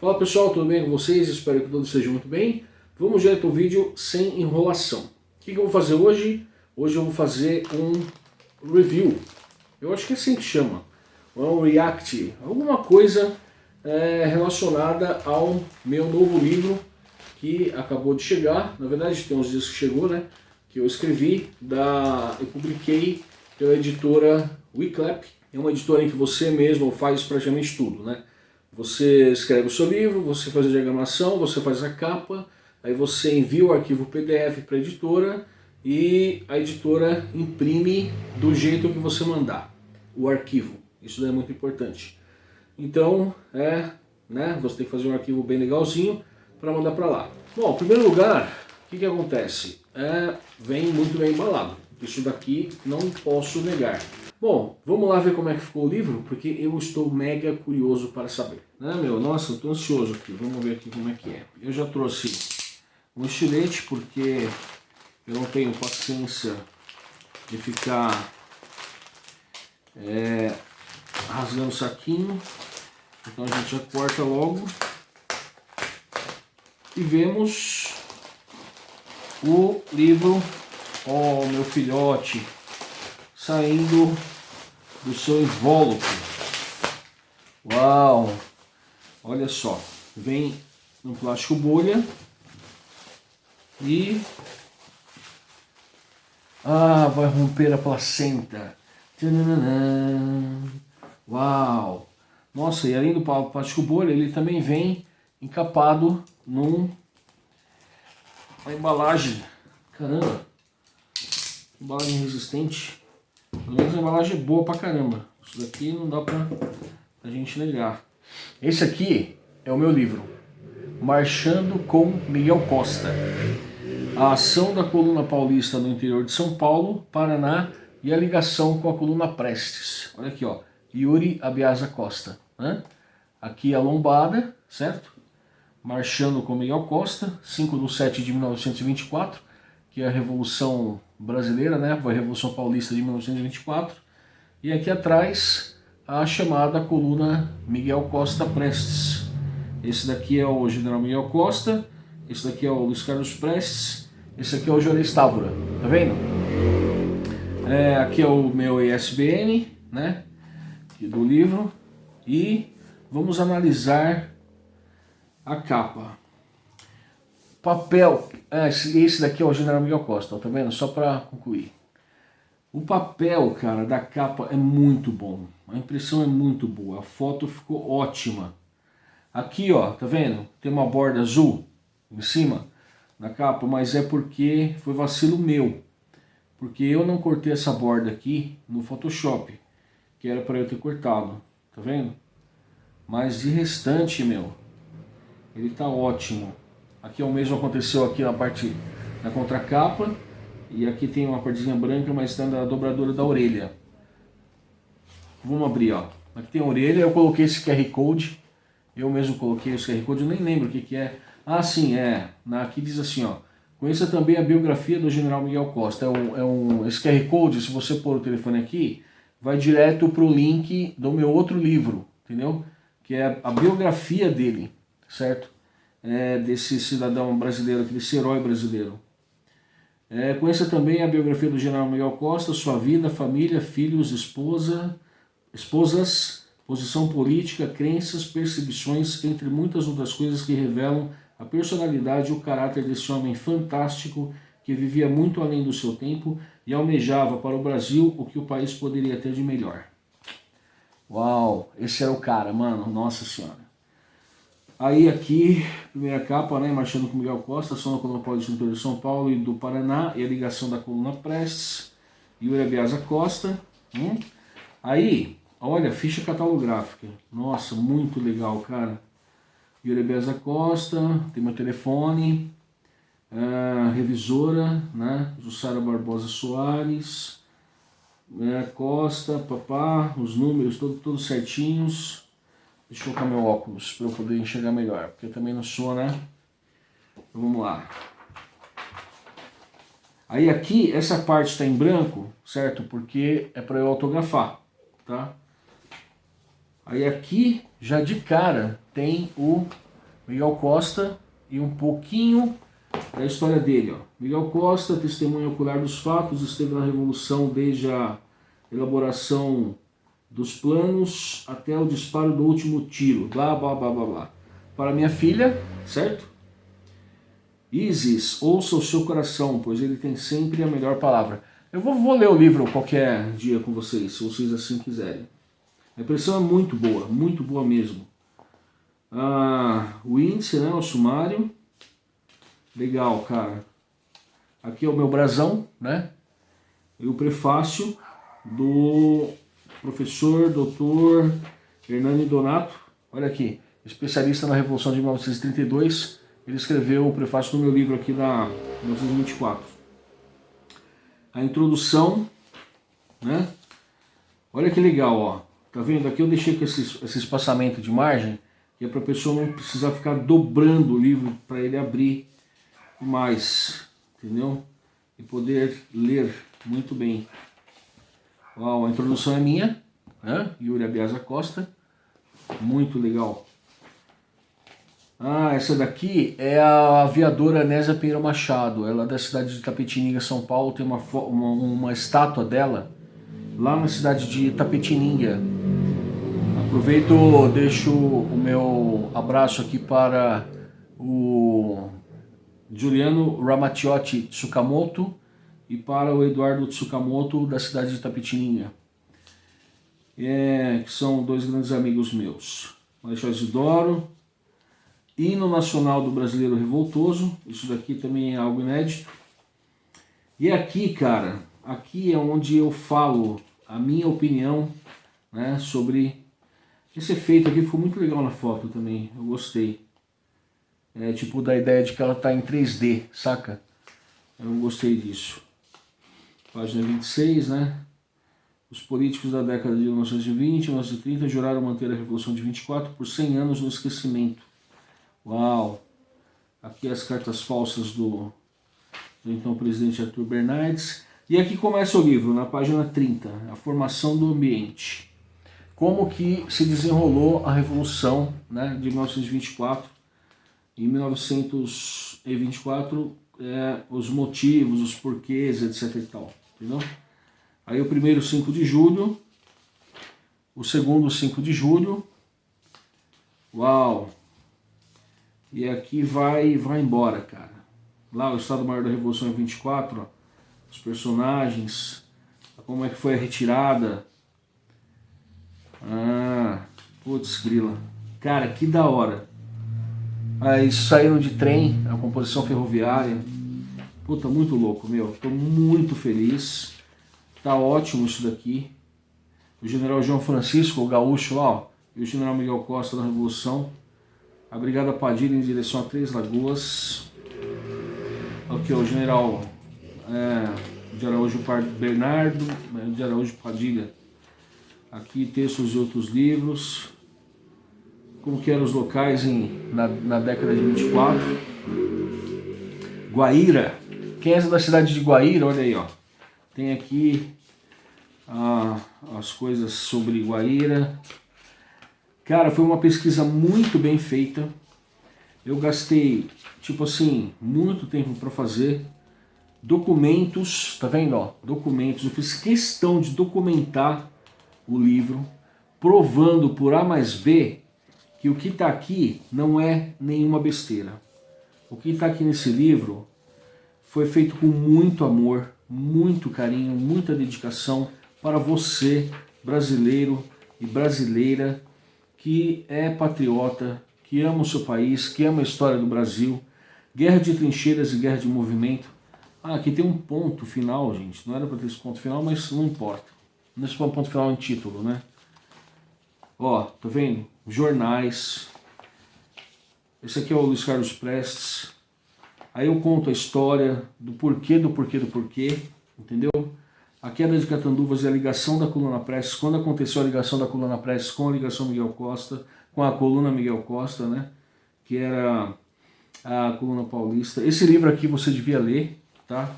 Fala pessoal, tudo bem com vocês? Espero que todos estejam muito bem. Vamos direto ao vídeo sem enrolação. O que, eu vou fazer hoje? Hoje eu vou fazer um review. Eu acho que é assim que chama. Ou um react. Alguma coisa é, relacionada ao meu novo livro que acabou de chegar. Na verdade tem uns dias que chegou, né? Que eu escrevi, da, eu publiquei pela editora Wiclap. É uma editora em que você mesmo faz praticamente tudo, né? Você escreve o seu livro, você faz a diagramação, você faz a capa, aí você envia o arquivo PDF para a editora e a editora imprime do jeito que você mandar o arquivo. Isso é muito importante. Então, é, né, você tem que fazer um arquivo bem legalzinho para mandar para lá. Bom, em primeiro lugar, o que, que acontece? É, vem muito bem embalado. Isso daqui não posso negar. Bom, vamos lá ver como é que ficou o livro, porque eu estou mega curioso para saber. Né, meu? Nossa, estou ansioso aqui. Vamos ver aqui como é que é. Eu já trouxe um estilete, porque eu não tenho paciência de ficar é, rasgando o saquinho. Então a gente já corta logo. E vemos o livro, oh, meu filhote, saindo do seu invólucro. Uau! Olha só, vem no plástico bolha e ah, vai romper a placenta. Uau! Nossa, e além do plástico bolha, ele também vem encapado num uma embalagem. Caramba! Embalagem resistente. Pelo menos a embalagem é boa pra caramba. Isso daqui não dá pra, pra gente negar. Esse aqui é o meu livro. Marchando com Miguel Costa. A ação da coluna paulista no interior de São Paulo, Paraná e a ligação com a coluna Prestes. Olha aqui, ó. Yuri Abiasa Costa. Né? Aqui a lombada, certo? Marchando com Miguel Costa, 5 de 7 de 1924, que é a Revolução Brasileira, né? a Revolução Paulista de 1924. E aqui atrás a chamada coluna Miguel Costa Prestes. Esse daqui é o General Miguel Costa, esse daqui é o Luiz Carlos Prestes, esse aqui é o Jorei Távora, tá vendo? É, aqui é o meu ISBN, né? do livro e vamos analisar a capa. Papel, é, esse daqui é o General Miguel Costa, tá vendo? Só para concluir. O papel, cara, da capa é muito bom. A impressão é muito boa. A foto ficou ótima. Aqui, ó, tá vendo? Tem uma borda azul em cima da capa, mas é porque foi vacilo meu. Porque eu não cortei essa borda aqui no Photoshop que era para eu ter cortado, tá vendo? Mas de restante, meu, ele tá ótimo. Aqui é o mesmo aconteceu aqui na parte da contracapa, e aqui tem uma partezinha branca, mas está na dobradura da orelha. Vamos abrir, ó. Aqui tem a orelha, eu coloquei esse QR Code, eu mesmo coloquei esse QR Code, eu nem lembro o que que é. Ah, sim, é. Aqui diz assim, ó. Conheça também a biografia do General Miguel Costa. É um, é um, esse QR Code, se você pôr o telefone aqui, vai direto para o link do meu outro livro, entendeu? Que é a biografia dele, certo? É, desse cidadão brasileiro, desse herói brasileiro. É, conheça também a biografia do general Miguel Costa, sua vida, família, filhos, esposa, esposas, posição política, crenças, perseguições, entre muitas outras coisas que revelam a personalidade e o caráter desse homem fantástico que vivia muito além do seu tempo e almejava para o Brasil o que o país poderia ter de melhor. Uau, esse era o cara, mano, nossa senhora. Aí aqui, primeira capa, né, marchando com Miguel Costa, som da coluna paulista de São Paulo e do Paraná, e a ligação da coluna Prestes, Yuri Abiasa Costa. Hum? Aí, olha, ficha catalográfica. Nossa, muito legal, cara. Yuri Abiasa Costa, tem meu telefone, a revisora, né, Jussara Barbosa Soares, né, Costa, papá, os números todos, todos certinhos. Deixa eu colocar meu óculos para eu poder enxergar melhor, porque também não sou, né? Então, vamos lá. Aí aqui, essa parte está em branco, certo? Porque é para eu autografar, tá? Aí aqui, já de cara, tem o Miguel Costa e um pouquinho da história dele. Ó. Miguel Costa, testemunha ocular dos fatos, esteve na Revolução desde a elaboração dos planos até o disparo do último tiro, blá, blá, blá, blá, blá. Para minha filha, certo? Isis, ouça o seu coração, pois ele tem sempre a melhor palavra. Eu vou, vou ler o livro qualquer dia com vocês, se vocês assim quiserem. A impressão é muito boa, muito boa mesmo. Ah, o índice, né, o sumário. Legal, cara. Aqui é o meu brasão, né? E o prefácio do professor doutor Hernani Donato. Olha aqui, especialista na Revolução de 1932. Ele escreveu o prefácio do meu livro aqui da 1924. A introdução, né? Olha que legal, ó. Tá vendo? Aqui eu deixei com esse, esse espaçamento de margem, que é para a pessoa não precisar ficar dobrando o livro para ele abrir mais, entendeu? E poder ler muito bem. Uau, a introdução é minha, né? Yuri Abiasa Costa, muito legal. Ah, essa daqui é a aviadora Nésia Pereira Machado, ela é da cidade de Tapetininga, São Paulo, tem uma, uma, uma estátua dela lá na cidade de Tapetininga. Aproveito, deixo o meu abraço aqui para o Juliano Ramatiotti Tsukamoto e para o Eduardo Tsukamoto da cidade de Tapetininga, é, que são dois grandes amigos meus. Marechal Isidoro, Hino Nacional do Brasileiro Revoltoso, isso daqui também é algo inédito. E aqui, cara, aqui é onde eu falo a minha opinião né, sobre esse efeito aqui, ficou muito legal na foto também, eu gostei. É tipo da ideia de que ela está em 3D, saca? Eu gostei disso. Página 26, né? Os políticos da década de 1920 e 1930 juraram manter a Revolução de 24 por 100 anos no esquecimento. Uau! Aqui as cartas falsas do, do então presidente Arthur Bernardes. E aqui começa o livro, na página 30, a formação do ambiente. Como que se desenrolou a Revolução né, de 1924. Em 1924, é, os motivos, os porquês, etc e tal. Entendeu? Aí o primeiro 5 de julho, o segundo 5 de julho. Uau! E aqui vai vai embora, cara. Lá o Estado Maior da Revolução é 24, ó, os personagens, como é que foi a retirada. Ah, putz, grila. Cara, que da hora. Aí saíram de trem, a composição ferroviária. Puta, muito louco, meu. Tô muito feliz. Tá ótimo isso daqui. O general João Francisco, o gaúcho lá, ó, e o general Miguel Costa da Revolução. A Brigada Padilha em direção a Três Lagoas. Aqui, ó, o general é, de Araújo Bernardo, é, de Araújo Padilha. Aqui textos de outros livros. Como que eram os locais em, na, na década de 24. Guaíra. Quem é da cidade de Guaíra? Olha aí, ó. Tem aqui ah, as coisas sobre Guaíra. Cara, foi uma pesquisa muito bem feita. Eu gastei, tipo assim, muito tempo para fazer documentos, tá vendo, ó? Documentos. Eu fiz questão de documentar o livro, provando por A mais B que o que está aqui não é nenhuma besteira. O que está aqui nesse livro foi feito com muito amor, muito carinho, muita dedicação para você, brasileiro e brasileira, que é patriota, que ama o seu país, que ama a história do Brasil, guerra de trincheiras e guerra de movimento. Ah, aqui tem um ponto final, gente. Não era para ter esse ponto final, mas não importa. Nesse ponto final em título, né? Ó, tá vendo? Jornais. Esse aqui é o Luiz Carlos Prestes. Aí eu conto a história do porquê, do porquê, do porquê, entendeu? A queda de Catanduvas e a ligação da coluna Prestes, quando aconteceu a ligação da coluna Prestes com a ligação Miguel Costa, com a coluna Miguel Costa, né? Que era a coluna paulista. Esse livro aqui você devia ler, tá?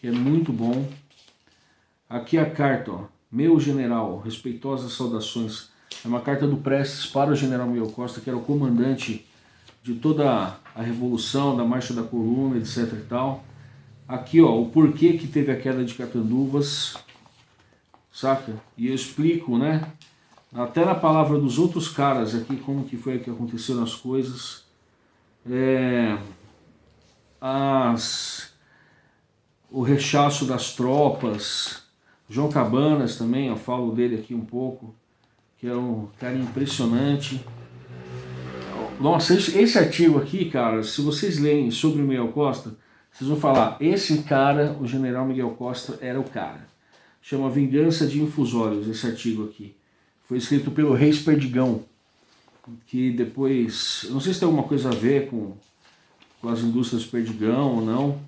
Que é muito bom. Aqui a carta, ó. Meu general, respeitosas saudações. É uma carta do Prestes para o general Miguel Costa, que era o comandante de toda a revolução, da marcha da coluna, etc e tal. Aqui, ó, o porquê que teve a queda de Catanduvas, saca? E eu explico, né? Até na palavra dos outros caras aqui, como que foi que aconteceram as coisas. É, as, o rechaço das tropas. João Cabanas também, eu falo dele aqui um pouco, que é um cara impressionante. Nossa, esse, esse artigo aqui, cara, se vocês leem sobre o Miguel Costa, vocês vão falar, esse cara, o general Miguel Costa, era o cara. Chama Vingança de Infusórios, esse artigo aqui. Foi escrito pelo Reis Perdigão, que depois, não sei se tem alguma coisa a ver com, com as indústrias Perdigão ou não.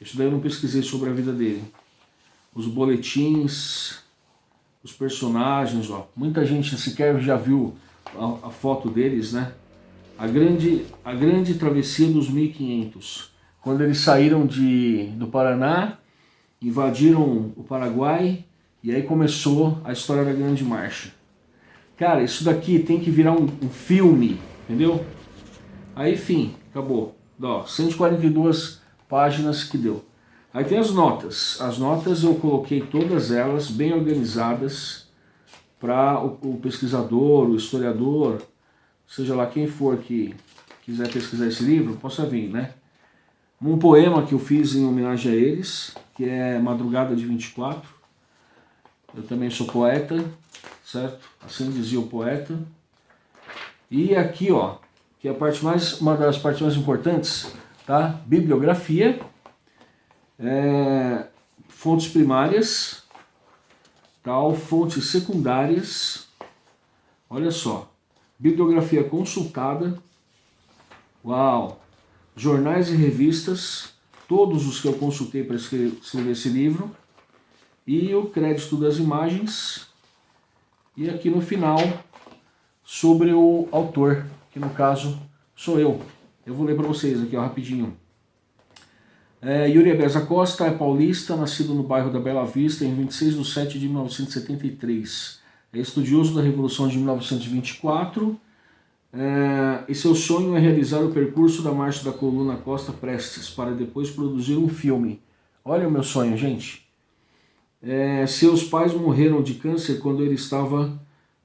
Isso daí eu não pesquisei sobre a vida dele. Os boletins, os personagens, ó. Muita gente sequer já viu a, a foto deles, né? A grande, a grande travessia dos 1500, quando eles saíram de, do Paraná, invadiram o Paraguai, e aí começou a história da Grande Marcha. Cara, isso daqui tem que virar um, um filme, entendeu? Aí, enfim, acabou. Ó, 142 páginas que deu. Aí tem as notas. As notas eu coloquei todas elas bem organizadas para o, o, pesquisador, o historiador, seja lá quem for que quiser pesquisar esse livro, possa vir, né? Um poema que eu fiz em homenagem a eles, que é Madrugada de 24. Eu também sou poeta, certo? Assim dizia o poeta. E aqui, ó, que é a parte mais, uma das partes mais importantes, tá? Bibliografia, é, fontes primárias, tal, fontes secundárias, olha só, bibliografia consultada, uau, jornais e revistas, todos os que eu consultei para escrever esse livro, e o crédito das imagens, e aqui no final, sobre o autor, que no caso sou eu. Eu vou ler para vocês aqui ó, rapidinho. É, Yuri Abeza Costa é paulista, nascido no bairro da Bela Vista em 26 de 7 de 1973. É estudioso da Revolução de 1924 é, e seu sonho é realizar o percurso da Marcha da Coluna Costa Prestes para depois produzir um filme. Olha o meu sonho, gente. É, seus pais morreram de câncer quando ele estava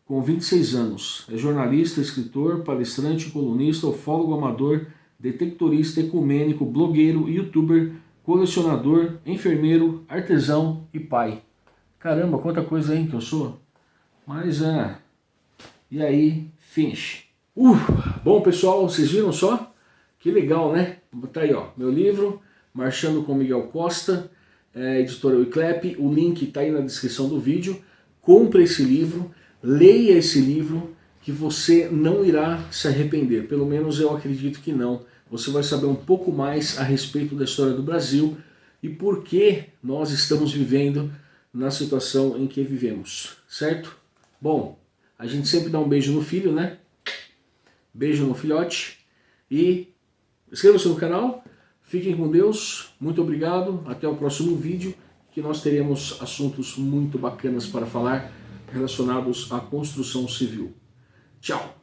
com 26 anos. É jornalista, escritor, palestrante, colunista, ufólogo amador detectorista, ecumênico, blogueiro, youtuber, colecionador, enfermeiro, artesão e pai. Caramba, quanta coisa aí que eu sou. Mas é... E aí, finish. Uh, bom pessoal, vocês viram só? Que legal, né? Tá aí, ó, meu livro, Marchando com Miguel Costa, é, editora Wiclap, o link tá aí na descrição do vídeo. Compre esse livro, leia esse livro, que você não irá se arrepender. Pelo menos eu acredito que não você vai saber um pouco mais a respeito da história do Brasil e por que nós estamos vivendo na situação em que vivemos, certo? Bom, a gente sempre dá um beijo no filho, né? Beijo no filhote e inscreva-se no canal, fiquem com Deus, muito obrigado, até o próximo vídeo que nós teremos assuntos muito bacanas para falar relacionados à construção civil. Tchau!